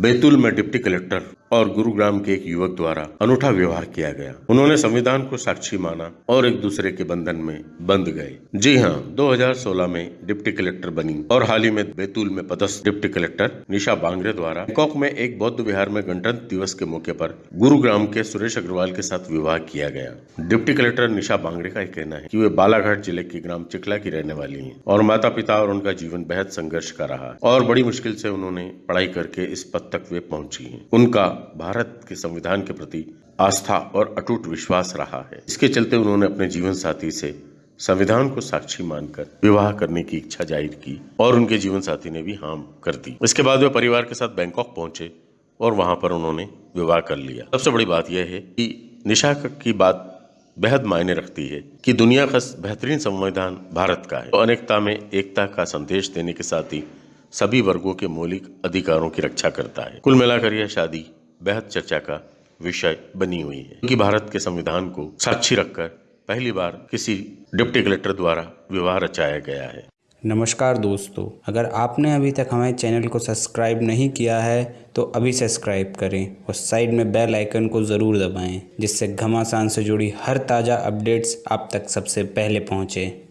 बैतूल में deputy collector और गुरुग्राम के एक युवक द्वारा अनूठा व्यवहार किया गया। उन्होंने संविधान को साक्षी माना और एक दूसरे के बंधन में बंध गए। जी हाँ 2016 में डिप्टी कलेक्टर बनी और हाल ही में बैतूल में पदस्थ डिप्टी कलेक्टर निशा बांगरे द्वारा बैंकॉक में एक बौद्ध विहार में गणतंत्र दिवस के मौके पर गुरुग्राम के सुरेश अग्रवाल के साथ विवाह किया गया। डिप्टी कलेक्टर निशा बांगरे का कहना है की वे बालाघाट ज़िले के ग्राम चिकला की रहने वाली है और माता पिता और उनका जीवन बेहद संघर्ष का रहा और बड़ी मुश्किल से उन्होंने पढ़ाई करके इस पद तक वे पहुँची हैं। उनका भारत के संविधान के प्रति आस्था और अटूट विश्वास रहा है। इसके चलते उन्होंने अपने जीवन साथी से संविधान को साक्षी मानकर विवाह करने की इच्छा ज़ाहिर की और उनके जीवन साथी ने भी हाँ कर दी। इसके बाद वे परिवार के साथ बैंकॉक पहुँचे और वहाँ पर उन्होंने विवाह कर लिया। सबसे बड़ी बात यह है कि निशा की बात बेहद मायने रखती है कि दुनिया का बेहतरीन संविधान भारत का है। तो अनेकता में एकता का संदेश देने के साथ ही सभी वर्गों के मौलिक अधिकारों की रक्षा करता है। कुल मिलाकर यह शादी बेहद चर्चा का विषय बनी हुई है। क्योंकि भारत के संविधान को साक्षी रखकर पहली बार किसी डिप्टी कलेक्टर द्वारा विवाह रचाया गया है। नमस्कार दोस्तों, अगर आपने अभी तक हमारे चैनल को सब्सक्राइब नहीं किया है तो अभी सब्सक्राइब करें और साइड में बेल आइकन को ज़रूर दबाएँ, जिससे घमासान से जुड़ी हर ताज़ा अपडेट्स आप तक सबसे पहले पहुँचें।